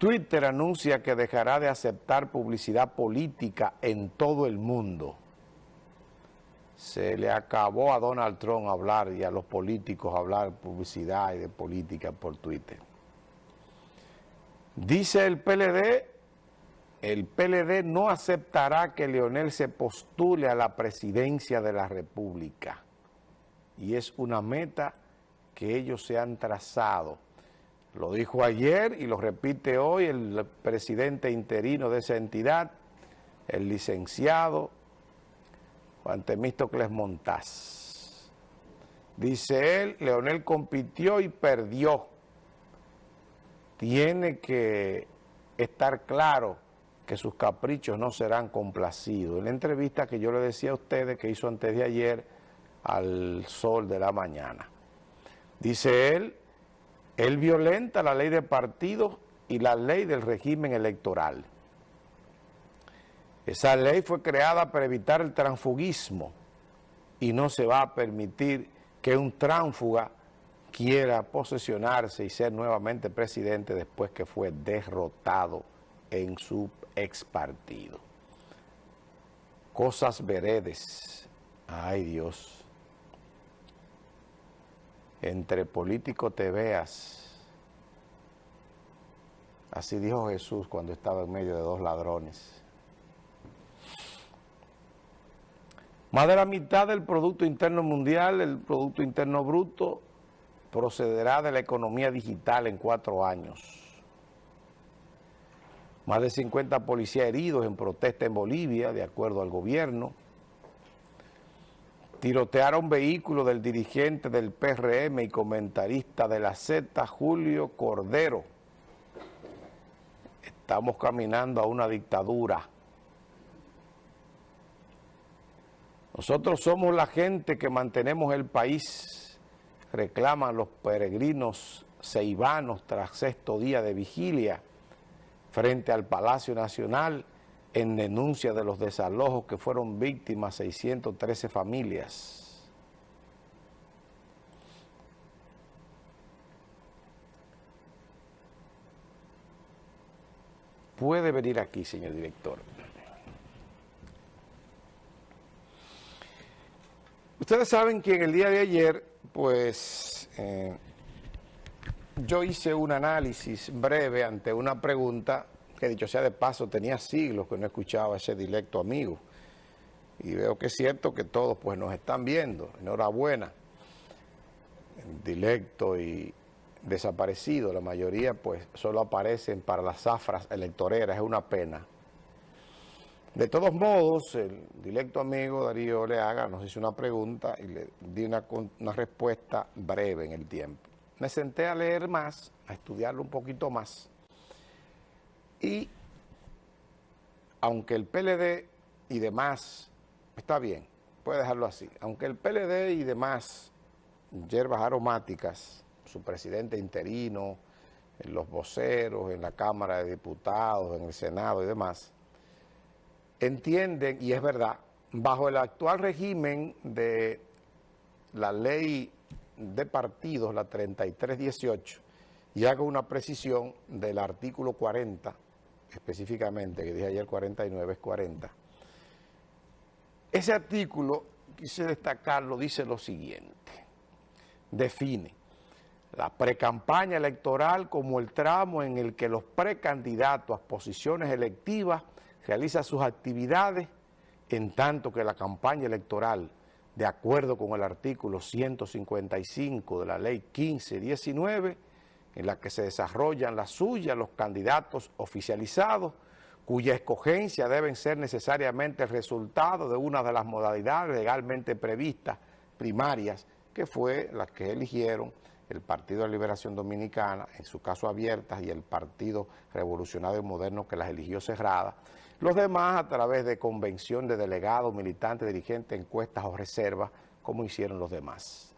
Twitter anuncia que dejará de aceptar publicidad política en todo el mundo. Se le acabó a Donald Trump hablar y a los políticos hablar publicidad y de política por Twitter. Dice el PLD, el PLD no aceptará que Leonel se postule a la presidencia de la República. Y es una meta que ellos se han trazado lo dijo ayer y lo repite hoy el presidente interino de esa entidad, el licenciado Juan Temístocles Montaz. Dice él, Leonel compitió y perdió. Tiene que estar claro que sus caprichos no serán complacidos. En la entrevista que yo le decía a ustedes que hizo antes de ayer al sol de la mañana. Dice él, él violenta la ley de partidos y la ley del régimen electoral. Esa ley fue creada para evitar el transfugismo y no se va a permitir que un tránfuga quiera posesionarse y ser nuevamente presidente después que fue derrotado en su ex partido. Cosas veredes. Ay Dios entre políticos te veas. Así dijo Jesús cuando estaba en medio de dos ladrones. Más de la mitad del Producto Interno Mundial, el Producto Interno Bruto, procederá de la economía digital en cuatro años. Más de 50 policías heridos en protesta en Bolivia, de acuerdo al gobierno tirotearon vehículo del dirigente del PRM y comentarista de la Z, Julio Cordero. Estamos caminando a una dictadura. Nosotros somos la gente que mantenemos el país, reclaman los peregrinos ceibanos tras sexto día de vigilia frente al Palacio Nacional en denuncia de los desalojos que fueron víctimas 613 familias. Puede venir aquí, señor director. Ustedes saben que en el día de ayer, pues, eh, yo hice un análisis breve ante una pregunta que dicho sea de paso, tenía siglos que no escuchaba ese directo amigo. Y veo que es cierto que todos pues nos están viendo. Enhorabuena. Directo y desaparecido. La mayoría pues solo aparecen para las zafras electoreras. Es una pena. De todos modos, el directo amigo Darío Leaga nos hizo una pregunta y le di una, una respuesta breve en el tiempo. Me senté a leer más, a estudiarlo un poquito más y aunque el PLD y demás, está bien, puede dejarlo así, aunque el PLD y demás hierbas aromáticas, su presidente interino, los voceros, en la Cámara de Diputados, en el Senado y demás, entienden, y es verdad, bajo el actual régimen de la ley de partidos, la 3318, y hago una precisión del artículo 40 específicamente, que dije ayer 49, es 40. Ese artículo, quise destacarlo, dice lo siguiente. Define la precampaña electoral como el tramo en el que los precandidatos a posiciones electivas realizan sus actividades, en tanto que la campaña electoral, de acuerdo con el artículo 155 de la ley 1519, en la que se desarrollan las suyas los candidatos oficializados, cuya escogencia deben ser necesariamente el resultado de una de las modalidades legalmente previstas primarias, que fue las que eligieron el Partido de Liberación Dominicana, en su caso abiertas, y el Partido Revolucionario Moderno que las eligió cerradas. Los demás a través de convención de delegados, militantes, dirigentes, encuestas o reservas, como hicieron los demás.